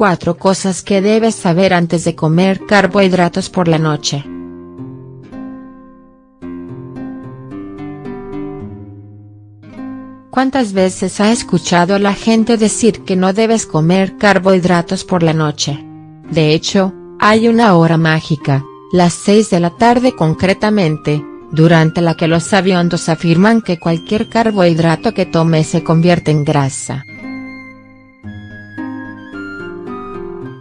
4 cosas que debes saber antes de comer carbohidratos por la noche. ¿Cuántas veces ha escuchado a la gente decir que no debes comer carbohidratos por la noche? De hecho, hay una hora mágica, las 6 de la tarde concretamente, durante la que los sabiondos afirman que cualquier carbohidrato que tome se convierte en grasa.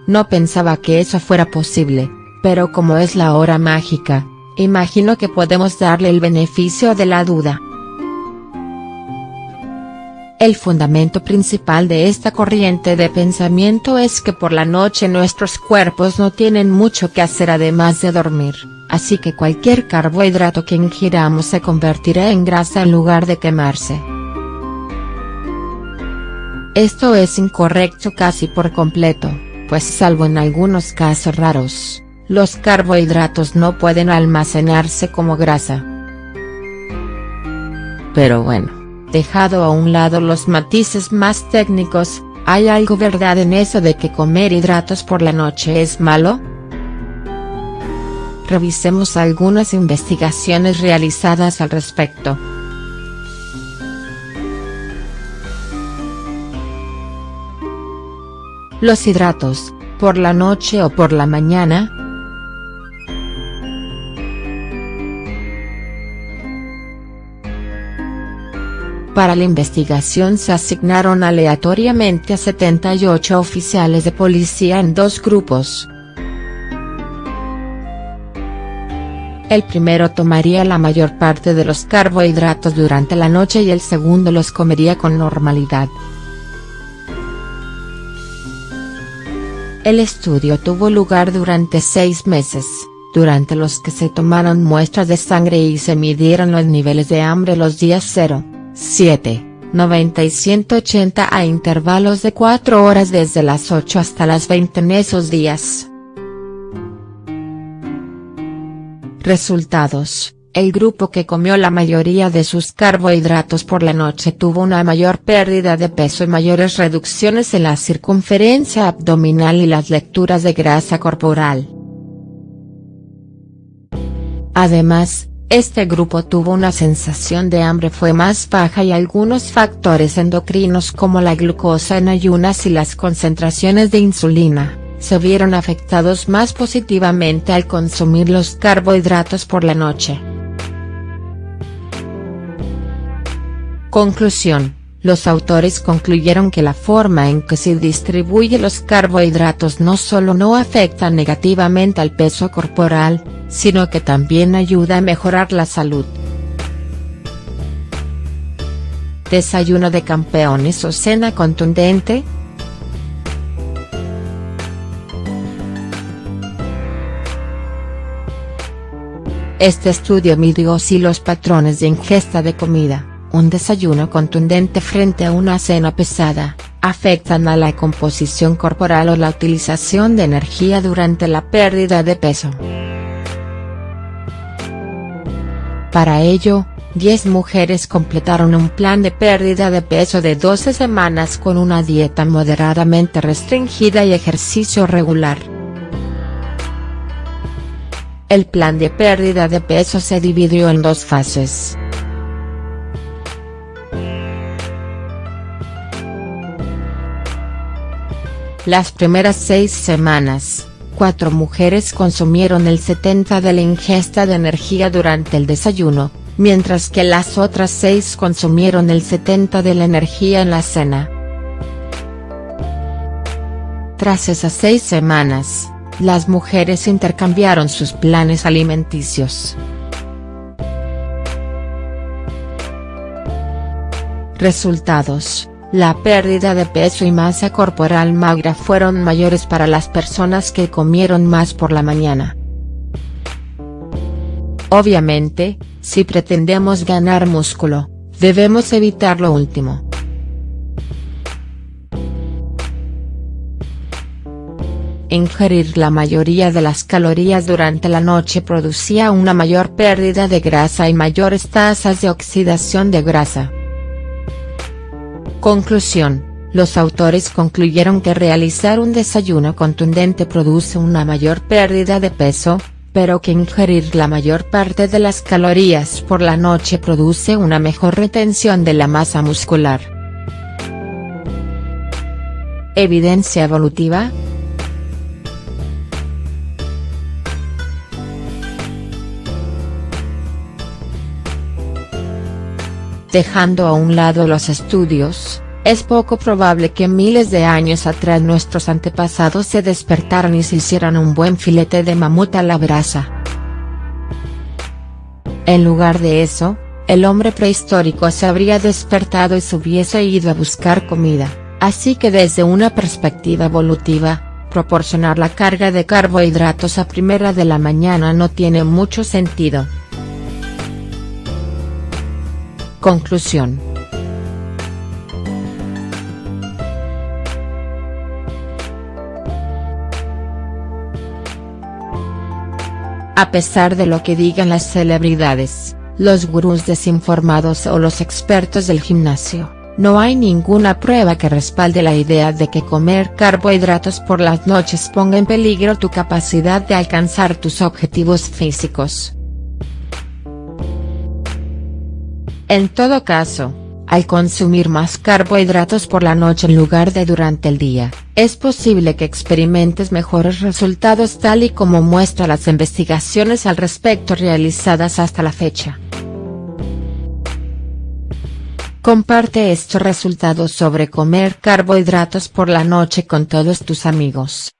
No pensaba que eso fuera posible, pero como es la hora mágica, imagino que podemos darle el beneficio de la duda. El fundamento principal de esta corriente de pensamiento es que por la noche nuestros cuerpos no tienen mucho que hacer además de dormir, así que cualquier carbohidrato que ingiramos se convertirá en grasa en lugar de quemarse. Esto es incorrecto casi por completo pues salvo en algunos casos raros, los carbohidratos no pueden almacenarse como grasa. Pero bueno, dejado a un lado los matices más técnicos, ¿hay algo verdad en eso de que comer hidratos por la noche es malo? Revisemos algunas investigaciones realizadas al respecto. Los hidratos, por la noche o por la mañana. Para la investigación se asignaron aleatoriamente a 78 oficiales de policía en dos grupos. El primero tomaría la mayor parte de los carbohidratos durante la noche y el segundo los comería con normalidad. El estudio tuvo lugar durante seis meses, durante los que se tomaron muestras de sangre y se midieron los niveles de hambre los días 0, 7, 90 y 180 a intervalos de 4 horas desde las 8 hasta las 20 en esos días. Resultados el grupo que comió la mayoría de sus carbohidratos por la noche tuvo una mayor pérdida de peso y mayores reducciones en la circunferencia abdominal y las lecturas de grasa corporal. Además, este grupo tuvo una sensación de hambre fue más baja y algunos factores endocrinos como la glucosa en ayunas y las concentraciones de insulina, se vieron afectados más positivamente al consumir los carbohidratos por la noche. Conclusión, los autores concluyeron que la forma en que se distribuye los carbohidratos no solo no afecta negativamente al peso corporal, sino que también ayuda a mejorar la salud. ¿Desayuno de campeones o cena contundente?. Este estudio midió si los patrones de ingesta de comida un desayuno contundente frente a una cena pesada, afectan a la composición corporal o la utilización de energía durante la pérdida de peso. Para ello, 10 mujeres completaron un plan de pérdida de peso de 12 semanas con una dieta moderadamente restringida y ejercicio regular. El plan de pérdida de peso se dividió en dos fases. Las primeras seis semanas, cuatro mujeres consumieron el 70 de la ingesta de energía durante el desayuno, mientras que las otras seis consumieron el 70 de la energía en la cena. Tras esas seis semanas, las mujeres intercambiaron sus planes alimenticios. Resultados la pérdida de peso y masa corporal magra fueron mayores para las personas que comieron más por la mañana. Obviamente, si pretendemos ganar músculo, debemos evitar lo último. Ingerir la mayoría de las calorías durante la noche producía una mayor pérdida de grasa y mayores tasas de oxidación de grasa. Conclusión, los autores concluyeron que realizar un desayuno contundente produce una mayor pérdida de peso, pero que ingerir la mayor parte de las calorías por la noche produce una mejor retención de la masa muscular. Evidencia evolutiva, Dejando a un lado los estudios, es poco probable que miles de años atrás nuestros antepasados se despertaran y se hicieran un buen filete de mamut a la brasa. En lugar de eso, el hombre prehistórico se habría despertado y se hubiese ido a buscar comida, así que desde una perspectiva evolutiva, proporcionar la carga de carbohidratos a primera de la mañana no tiene mucho sentido. Conclusión. A pesar de lo que digan las celebridades, los gurús desinformados o los expertos del gimnasio, no hay ninguna prueba que respalde la idea de que comer carbohidratos por las noches ponga en peligro tu capacidad de alcanzar tus objetivos físicos. En todo caso, al consumir más carbohidratos por la noche en lugar de durante el día, es posible que experimentes mejores resultados tal y como muestra las investigaciones al respecto realizadas hasta la fecha. Comparte estos resultados sobre comer carbohidratos por la noche con todos tus amigos.